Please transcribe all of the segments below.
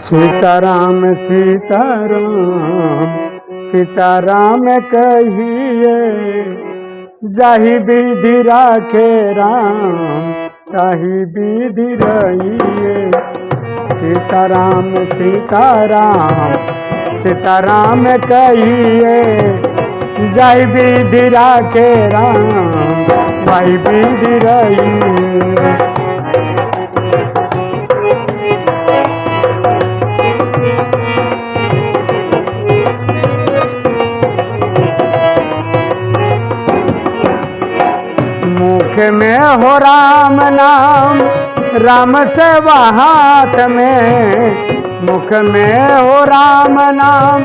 सीताराम सीताराम सीताराम कहिए, जाही विधि राखे राम, ताही विधि रहिए। सीताराम सीताराम सीताराम कहिए, जाही विधि राखे राम वही विधि रहिए। मुख में हो राम नाम, राम से हाथ में। मुख में हो राम नाम,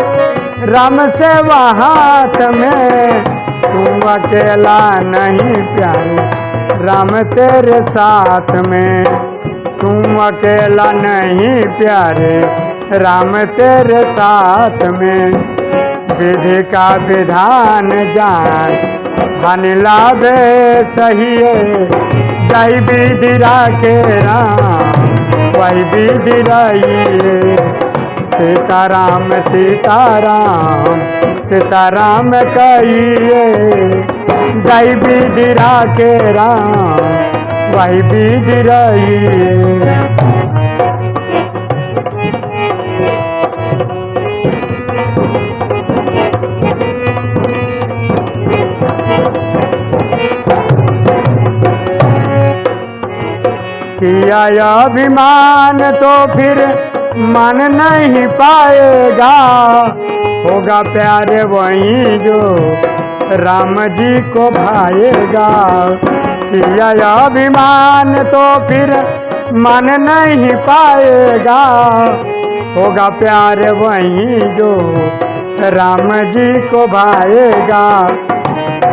राम से हाथ में। तुम अकेला नहीं प्यारे, राम तेरे साथ में। तुम अकेला नहीं प्यारे, राम तेरे साथ में। विधि का विधान जान धन लाभे सही जय विधि राखे राम। वही रहिए, सीताराम सीताराम सीताराम कहिए, जय विधि राखे राम। वही विधि किया अभिमान तो फिर मन नहीं पाएगा। होगा प्यारे वही जो राम जी को भाएगा। किया अभिमान तो फिर मन नहीं पाएगा। होगा प्यार वही जो राम जी को भाएगा।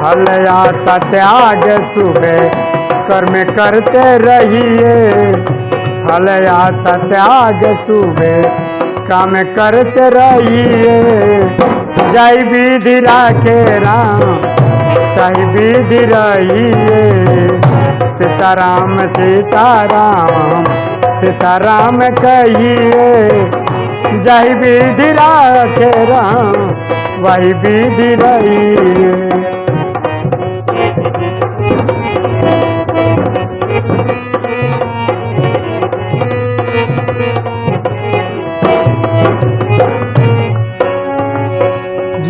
हलया सत्याग सुबह कर्म करते रहिए। हलया सत्याग सुबह काम करते रहिए। जय विधि राखे राम जय विधि रहिए। सीताराम सीताराम सीताराम कहिए, जय विधि राखे राम, वही विधि रहिए।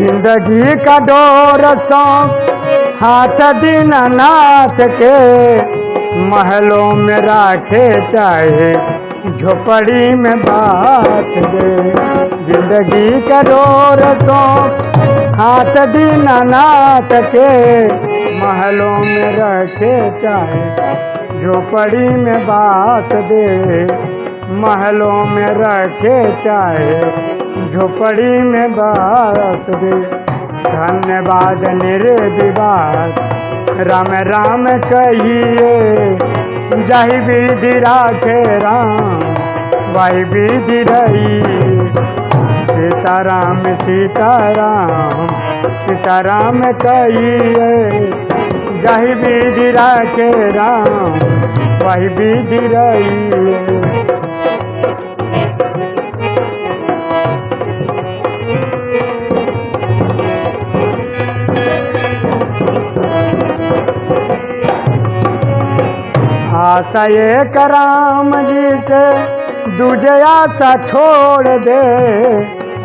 ज़िंदगी का डोर सौ, हाथ दीनानाथ के महलों में राखे चाहे, झोपड़ी में बात दे। ज़िंदगी का डोर सौ, हाथ दीनानाथ के महलों में रखे चाहे, झोपड़ी में बात दे। महलों में रखे चाहे झोपड़ी में बात दे धन्यवाद निर्विवाद। राम राम कहिए जही विधि राखे राम वही विधि रही सीताराम सीताराम सीताराम कहिए जही विधि राखे राम वही विधि रही आशा एक राम जी से दूजे आशा छोड़ दे।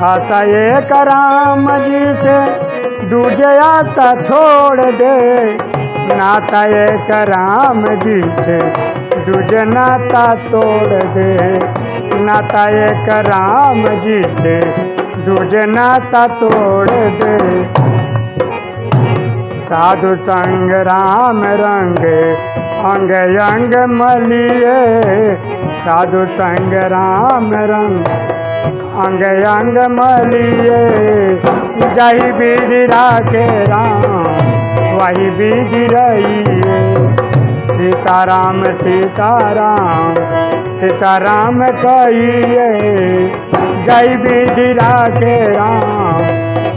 आशा एक राम जी से दूजे आशा छोड़ दे। नाता एक राम जी से दूजे नाता तोड़ दे। नाता एक राम जी से दूजे नाता तोड़ दे। साधु संग राम रंग, अंग अंग मलिए। साधु संग राम रंग, अंग अंग मलिए। जही विधि राखे राम, वही विधि रहिए। सीताराम सीताराम सीताराम कहिए जय विधि राखे राम,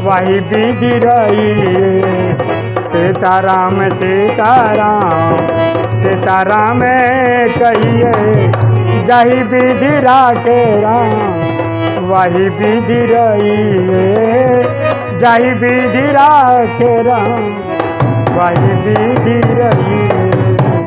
वही विधि रहिए। सीताराम सीताराम सीताराम कहिए, जही विधि राखे राम, वही विधि रही जही विधि राखे राम, वही विधि रही